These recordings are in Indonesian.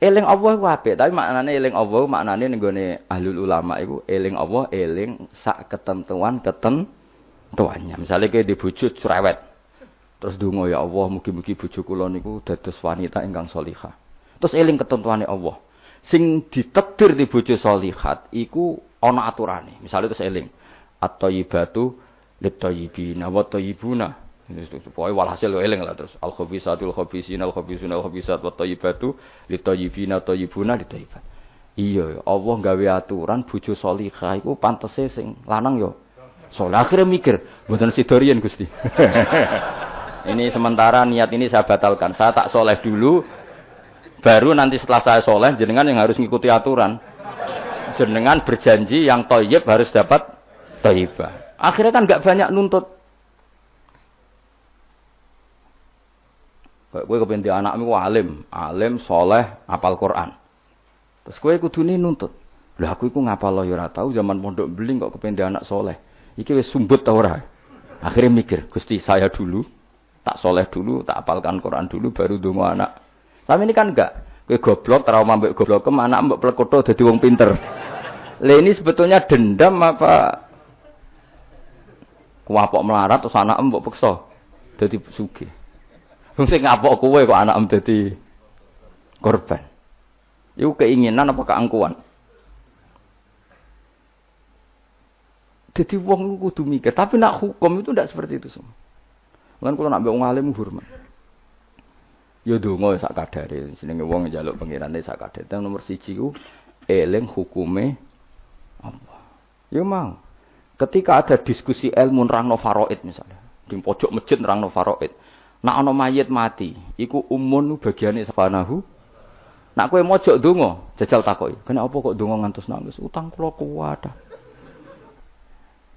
Eling Allah ku apik, tapi maknane eling Allah maknane ning gone ahlul ulama iku eling Allah eling sak ketentuan ketentuannya. Misalnya kayak di bojo cerewet. Terus donga ya Allah mugi-mugi bojo kula niku dados wanita ingkang salihah. Terus eling ketentuane Allah. Sing ditekdir di bojo salihat iku ana aturane. Misalnya terus eling at-thayyibatu lit-thayyibina wa Pokoknya walhasil eling lah terus al khabisatul khabisina al khabisuna al khabisat wa thayyibatu li thayyibina thayyibuna li thayyibat. Iya, Allah gawe aturan bojo salihah iku pantese sing lanang yo. Saleh akhirnya mikir, mboten sidorian Gusti. ini sementara niat ini saya batalkan. Saya tak soleh dulu, baru nanti setelah saya soleh, jenengan yang harus ngikuti aturan. Jenengan berjanji yang toyib harus dapat toyibah. Akhirnya kan nggak banyak nuntut. Kowe kepen anakmu alim, alim, soleh, apal Quran. Terus kowe kudune nuntut. Lah aku iku ngapal ya ora tau zaman pondok beling kok kepen anak soleh. Iki wis sumbut ta ora? Akhirnya mikir, Gusti saya dulu tak soleh dulu, tak apalkan Quran dulu baru dongo anak. Tapi ini kan enggak. Kowe goblok trauma mbek goblok ke anak mbek plekoto dadi wong pinter. Lah ini sebetulnya dendam apa kuapok melarat terus anak mbok peksa dadi sugih. Sing ngapok kowe kok anak dadi korban. Iku keinginan apa keangkuhan? Jadi wong kudu mikir, tapi nak hukum itu tidak seperti itu semua. Lan kula nak wong alim hormat. Ya donga sak kadare, jenenge wong njaluk pengirane sak kadare. Nomor siji ku eling hukume apa. Ya mau. Ketika ada diskusi ilmu nerangno faraid misalnya, di pojok masjid nerangno faraid. Nak ana mayit mati, iku umun bagiane sabanahu. Nak kowe mojok donga, jajal takoki. Kenapa kok donga ngantos nangis? Utang kula kuwat.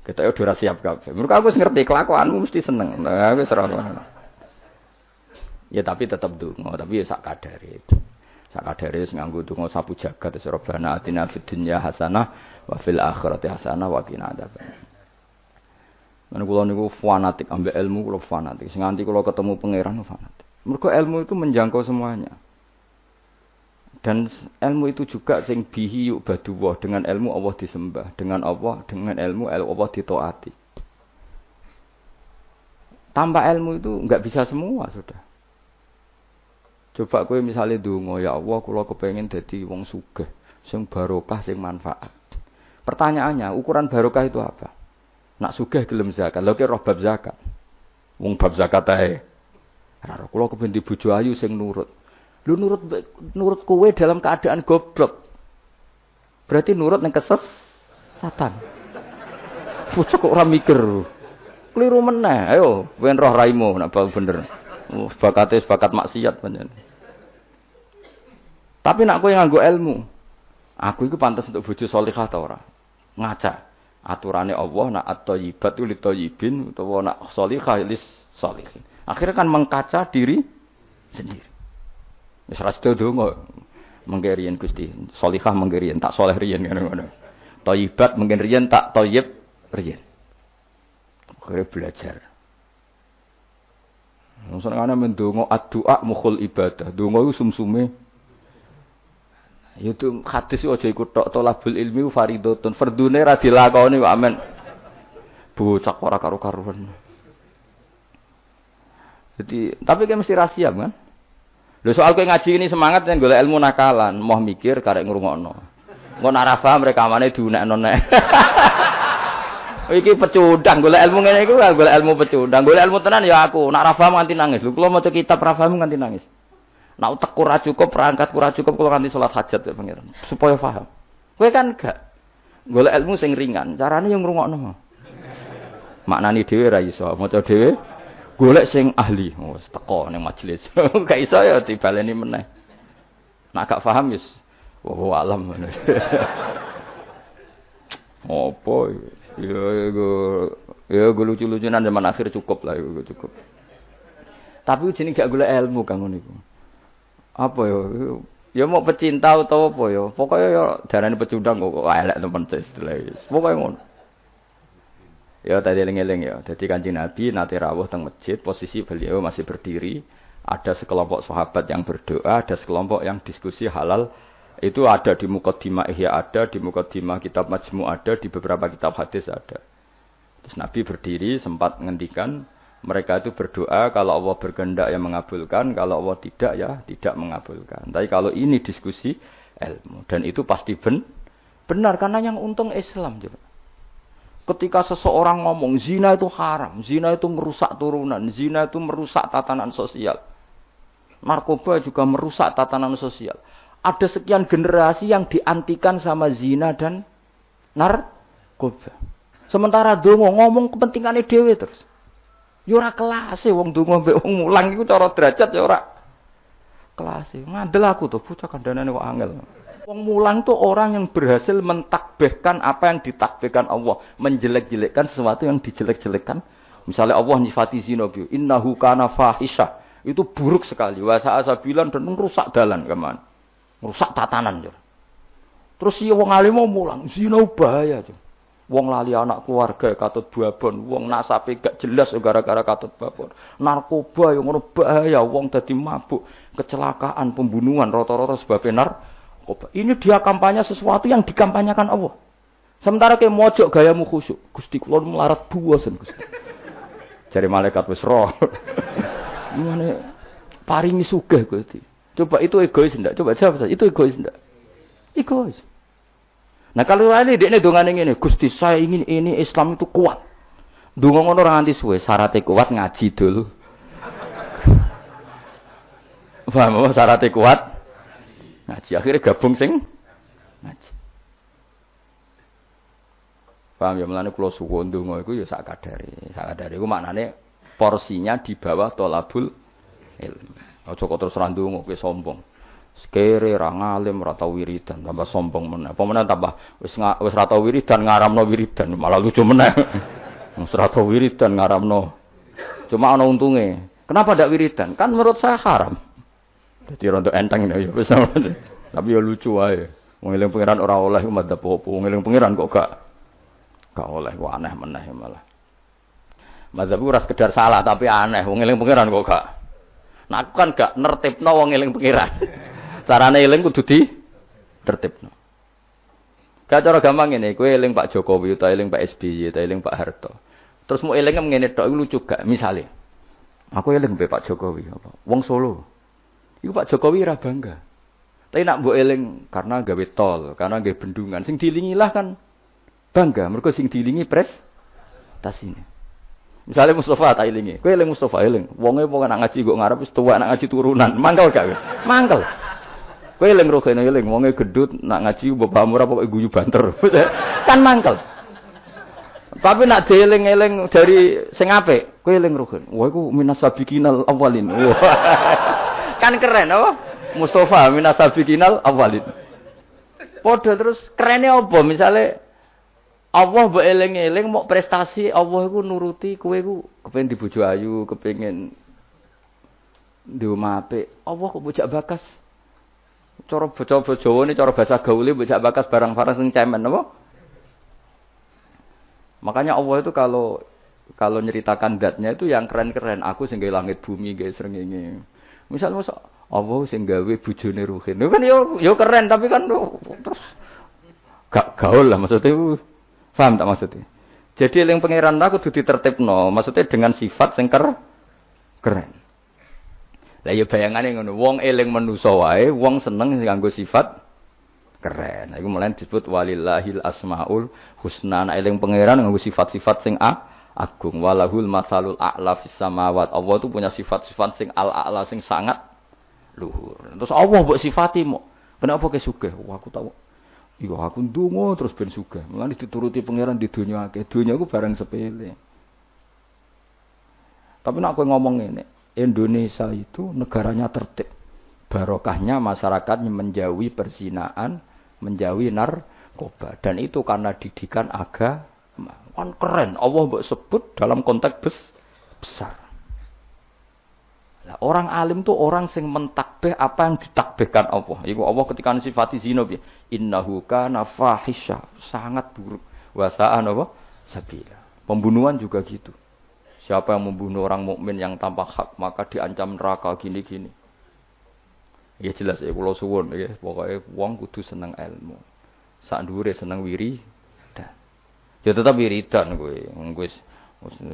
Kita udah siap kabeh. Mergo aku ngerti kelakuanmu mesti seneng. Nah, wis ora Ya tapi tetap donga, tapi ya sak kadare. Sak kadare wis nganggo donga sapu jagat wis robana atina fid dunya hasanah wa fil akhirati hasanah wa qina adzabannar. Mana kula niku fanatik ambek ilmu kula fanatik. Sing kula ketemu pangeran fanatik. Mergo ilmu itu menjangkau semuanya. Dan ilmu itu juga sing bihi yuk baduwah dengan ilmu Allah disembah, dengan Allah dengan ilmu Allah ditaati. Tanpa ilmu itu nggak bisa semua sudah. Coba kowe misalnya donga ya Allah kula kepengin dadi wong sugih, sing barokah sing manfaat. Pertanyaannya, ukuran barokah itu apa? Nak sugih gelem zakat. Lha ki roh bab zakat. Wong bab zakat ae. Ora kula kepen bojo ayu sing nurut. Lu nurut nurut kowe dalam keadaan goblok. Berarti nurut ning keses satan. Bojo kok ora mikir. Keliru meneh. Ayo, wen roh raimu nak bener. Oh, bakate bakat maksiat pancen. Tapi nak kowe nganggo ilmu. Aku iku pantas untuk bojo salihah ta ora? Ngaca aturane Allah nak at-thayyibat li thayyibin utawa nak shalihah lis shalihin. Akhirnya kan mengkaca diri sendiri. Wis ra sedo donga menggerian Gusti. Shalihah menggerian tak soleh riyen ngono-ngono. Thayyibat menggerian tak thayyib riyen. Akhirnya belajar. Senengane mendonga ad-du'a mukhul ibadah. Donga iku sumsume itu hadis aja ikut tok tolabul ilmi faridotun. Fardune ra dilakoni kok amen. Bocah ora karo-karuan. Jadi, tapi kan mesti rahasia kan? Lho soal kowe ngaji ini semangat yang golek ilmu nakalan, mau mikir karek ngrungokno. Engko nek ora paham rekamane diunekno nek. Iki pecundang golek ilmu ngene iku golek ilmu pecundang. Golek ilmu tenan ya aku. Paham nganti nangis. Lho kula maca kitab ora paham nganti nangis. Nak utek kurang cukup, perangkat kurang cukup kalau nanti sholat hajat ya pangeran. Supaya paham. Kue kan gak. Golek ilmu sing ringan. Caranya yang ngrungokno. Maknani dhewe ra iso. Maca dhewe golek sing ahli. Oh, teko ning majelis. gak iso ya dibaleni meneh. Nak gak paham wis oh, alam. Apa ya ya ya lucu-lucunan zaman akhir cukup lah ya cukup. Tapi jenenge gak golek ilmu kang ngono iku apa ya ya mau pecinta atau apa ya pokoknya ya darahnya pecundang kok elek teman istilah pokoknya ngono. Ya tadi eling-eling ya jadi kanjeng Nabi nanti rawuh teng masjid posisi beliau masih berdiri. Ada sekelompok sahabat yang berdoa, ada sekelompok yang diskusi halal. Itu ada di Mukaddimah Ihya ada, di Mukaddimah kitab Majmu ada, di beberapa kitab hadis ada. Terus Nabi berdiri sempat menghentikan mereka itu berdoa kalau Allah berkehendak yang mengabulkan, kalau Allah tidak ya tidak mengabulkan. Tapi kalau ini diskusi ilmu dan itu pasti ben, benar karena yang untung Islam juga. Ketika seseorang ngomong zina itu haram, zina itu merusak turunan, zina itu merusak tatanan sosial. Narkoba juga merusak tatanan sosial. Ada sekian generasi yang diantikan sama zina dan narkoba. Sementara dongo ngomong kepentingannya dewe terus. Ya ora kelase wong donga mbek wong mulang iku cara derajat ya ora kelase. Ngandel aku tuh bocah kandhanane kok angel. Wong mulang tuh orang yang berhasil mentakbihkan apa yang ditakbihkan Allah, menjelek-jelekkan sesuatu yang dijelek-jelekkan. Misalnya Allah nyifati zina bi, innahu kana fahisha. Itu buruk sekali. Wa sa'asabilan dan merusak dalan keman. Merusak tatanan. Ya. Terus si wong alim mau mulang, zina bahaya. Ya. Wong lali anak keluarga katut babon, wong nasape gak jelas gara-gara katut babon. Narkoba yang ngono bahaya, wong dadi mabuk, kecelakaan, pembunuhan rata-rata sebabnya narkoba. Ini dia kampanye sesuatu yang dikampanyekan Allah. Sementara ke mojok gayamu khusyuk, Gusti kula melarat buasen Gusti. Cari malaikat wis roh. Gimana paringi sugih Gusti. Coba itu egois ndak? Coba jawab Itu egois ndak? Egois. Nah kalau ini dia dongan ini, Gusti saya ingin ini Islam itu kuat. Dungo ngono ora nganti suwe, syaratnya kuat ngaji dulu. Paham apa syaratnya kuat? Ngaji akhirnya gabung sing ngaji. Paham ya melane kula suwun donga iku ya sak kadare. Sak kadare iku porsinya di bawah tolabul ilmu. Aja kok terus randungo kowe sombong. Sekere ra ngalim ra tau wiridan tambah sombong meneh. Apa meneh tambah wis wis ra tau wiridan ngaramno wiridan malah lucu meneh. Wis ra tau wiridan ngaramno. Cuma ana untunge. Kenapa ndak wiridan? Kan menurut saya haram. Jadi rontok enteng ya wis Tapi ya lucu wae. Wong eling pangeran ora oleh madzhab apa. Wong eling pangeran kok gak gak oleh kok aneh meneh malah. Madzhab ora sekedar salah tapi aneh. Wong eling pangeran kok gak. Nah aku kan gak nertibno wong eling pangeran. Carane eling kudu di tertibno. Gak cara gampang ini, kowe eling Pak Jokowi utawa eling Pak SBY utawa eling Pak Harto. Terus mau eling ngene tok lucu gak? Misale aku eling mbek Pak Jokowi apa? Wong Solo. Iku Pak Jokowi ra bangga. Tapi nak mbok eling karena gawe tol, karena gawe bendungan, sing dilingilah kan bangga. Mergo sing dilingi pres tas ini. Misalnya Mustafa tak ilingi, kowe eling Mustafa eling, wonge wong nak ngaji kok ngarep wis tuwa nak ngaji turunan, mangkel gak? Mangkel. Kowe eling rokene eling wonge gedut nak ngaji bapakmu ora pokoke guyu banter. kan mangkel. Tapi nak dieling-eling dari sing apik, kowe eling rogen. Wah iku minas sabiqinal awalin. kan keren apa? Mustafa minas sabiqinal awalin. Padha terus kerene apa? Misale Allah mbok eling-eling mau prestasi Allah iku nuruti kowe iku kepengin dibojo ayu, kepengin di omah apik. Allah kok bocah bakas Cara bocah Jawa ini cara bahasa gaule bocah bakas barang-barang sing cemen apa? Makanya Allah itu kalau kalau nyeritakan datnya itu yang keren-keren. Aku sing langit bumi guys srengenge. Misal masa Allah sing gawe bojone Ruhin. Itu kan yo yo keren tapi kan terus gak gaul lah maksudnya. Paham tak maksudnya? Jadi yang pangeran aku kudu ditertibno, maksudnya dengan sifat sing keren. Lah ya bayangane ngono, wong eling manusa wae, wong seneng nganggo sifat keren. Iku mulai disebut walillahil asmaul husna. Nah, eling pangeran nganggo sifat-sifat sing a agung. Walahul masalul a'la fis samawat. Allah itu punya sifat-sifat sing al-a'la sing sangat luhur. Terus Allah mbok sifati mo. Kenapa ke sugih? Wah, aku tahu. Iya aku ndonga terus ben sugih. Mulane dituruti pangeran di dunia akeh. Dunia aku barang sepele. Tapi nak kowe ngomong ini, Indonesia itu negaranya tertib. Barokahnya masyarakat menjauhi perzinaan, menjauhi narkoba. Dan itu karena didikan agama. Kan keren. Allah sebut dalam konteks bes besar. Nah, orang alim tuh orang sing mentakbih apa yang ditakbihkan Allah. Iku Allah ketika sifati zina ya. Innahu kana fahisha, sangat buruk. Wasa'an apa? Sabila. Pembunuhan juga gitu. Siapa yang membunuh orang mukmin yang tanpa hak maka diancam neraka gini-gini. Ya jelas ya kula suwun ya pokoke wong kudu seneng ilmu. Sak dhuwure seneng wiri dan. Ya tetap wiridan kowe. Wis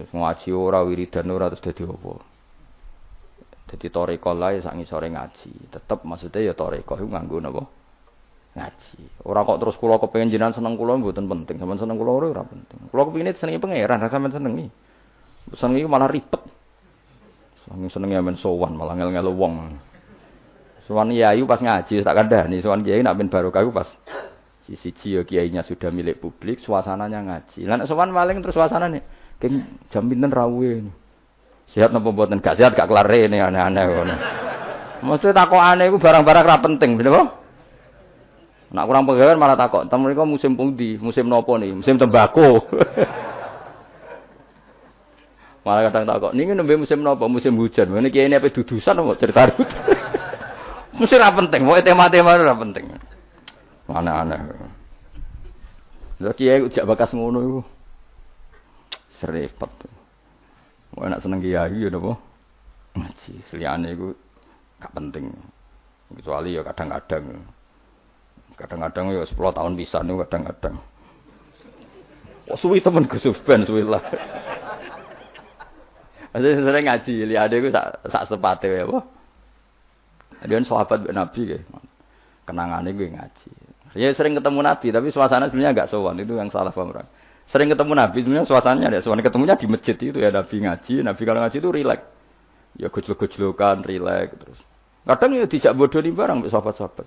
ngaji ora wiridan ora terus dadi apa. Dadi toreko lae sak ngisore ngaji. Tetep maksudnya ya toreko iku nganggo napa? Ngaji. Ora kok terus kula kepengin jenengan seneng kula mboten penting. Sampeyan seneng kula ora penting. Kula kepengin senengi pangeran, ra sampeyan senengi. Senengi malah ribet. Seneng senengi men sowan malah ngel-ngelu wong. Sowan Yayu pas ngaji tak kandhani, sowan Kiai nak ben barokah pas siji ya kiainya sudah milik publik, suasananya ngaji. Lah nek sowan terus suasanane keng jam pinten rawuhe. Sehat napa mboten? Gak sehat gak kelar rene aneh-aneh ngono. Mesti takokane iku barang-barang ra penting, bener apa? Nak kurang pegawai malah takok, temen mereka musim pundi? Musim nopo nih? Musim tembako. malah kadang takok, ini nembe musim nopo? Musim hujan. Ini kiai ini apa dudusan mau cerita Mesti ra penting, mau tema-tema ra penting. Aneh-aneh. Lha kiai ujak bakas ngono iku. Serepet. Mau enak seneng kiai ya napa? Ngaji, seliyane iku gak penting. Kecuali ya kadang-kadang. Kadang-kadang ya 10 tahun bisa nih kadang-kadang. Oh, suwi temen Gus Ben suwi lah. Saya sering ngaji, lihat aku sak sak sepate ya, dia sahabat Nabi ya. Kenangannya gue ngaji. Ya sering ketemu Nabi, tapi suasana sebenarnya agak sowan. Itu yang salah paham orang. Sering ketemu Nabi, sebenarnya suasananya ada sowan. Ketemunya di masjid itu ya Nabi ngaji. Nabi kalau ngaji itu rileks. Ya gojlok-gojlokan, rileks terus. Kadang ya tidak bodoh di barang sahabat-sahabat.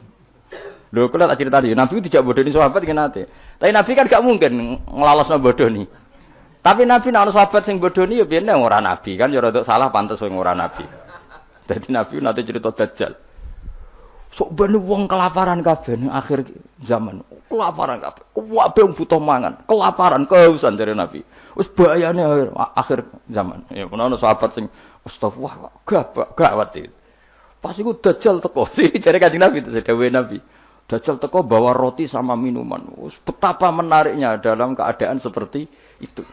Lho kalau tak cerita tadi, Nabi tidak bodoh di sahabat kan nanti. Tapi Nabi kan gak mungkin ngelalos bodoh nih. Tapi Nabi nak sahabat sing bodoh nih ya biar orang Nabi kan ya rada salah pantas sing orang Nabi. Jadi Nabi nanti cerita Dajjal. Sok ben wong kelaparan kabeh ning akhir zaman. Kelaparan kabeh. Kabeh butuh mangan, kelaparan, kehausan dari Nabi. Wis bahayane akhir, akhir zaman. Ya ono sahabat sing astagfirullah gak gawat itu. Pas iku Dajjal teko, jare Kanjeng Nabi dawuhe Nabi. Dajjal teko bawa roti sama minuman. Betapa menariknya dalam keadaan seperti itu.